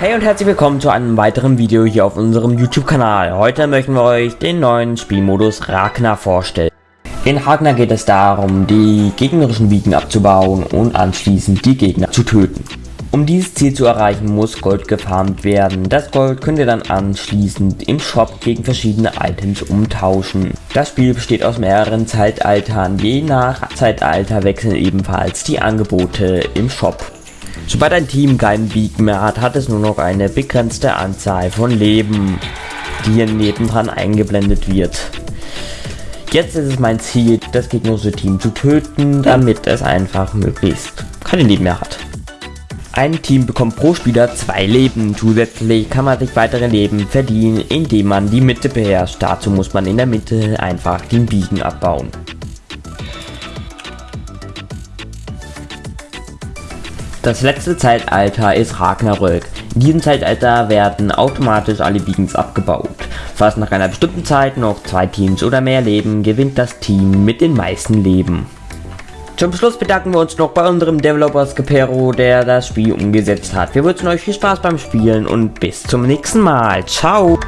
Hey und herzlich willkommen zu einem weiteren Video hier auf unserem YouTube-Kanal. Heute möchten wir euch den neuen Spielmodus Ragnar vorstellen. In Ragnar geht es darum, die gegnerischen Wiegen abzubauen und anschließend die Gegner zu töten. Um dieses Ziel zu erreichen, muss Gold gefarmt werden. Das Gold könnt ihr dann anschließend im Shop gegen verschiedene Items umtauschen. Das Spiel besteht aus mehreren Zeitaltern. Je nach Zeitalter wechseln ebenfalls die Angebote im Shop. Sobald ein Team keinen Beacon mehr hat, hat es nur noch eine begrenzte Anzahl von Leben, die hier nebendran eingeblendet wird. Jetzt ist es mein Ziel, das gegnerische Team zu töten, damit es einfach möglichst keine Leben mehr hat. Ein Team bekommt pro Spieler zwei Leben. Zusätzlich kann man sich weitere Leben verdienen, indem man die Mitte beherrscht. Dazu muss man in der Mitte einfach den Biegen abbauen. Das letzte Zeitalter ist Ragnarök. In diesem Zeitalter werden automatisch alle Beacons abgebaut. Fast nach einer bestimmten Zeit noch zwei Teams oder mehr leben, gewinnt das Team mit den meisten Leben. Zum Schluss bedanken wir uns noch bei unserem Developer Skipero, der das Spiel umgesetzt hat. Wir wünschen euch viel Spaß beim Spielen und bis zum nächsten Mal. Ciao!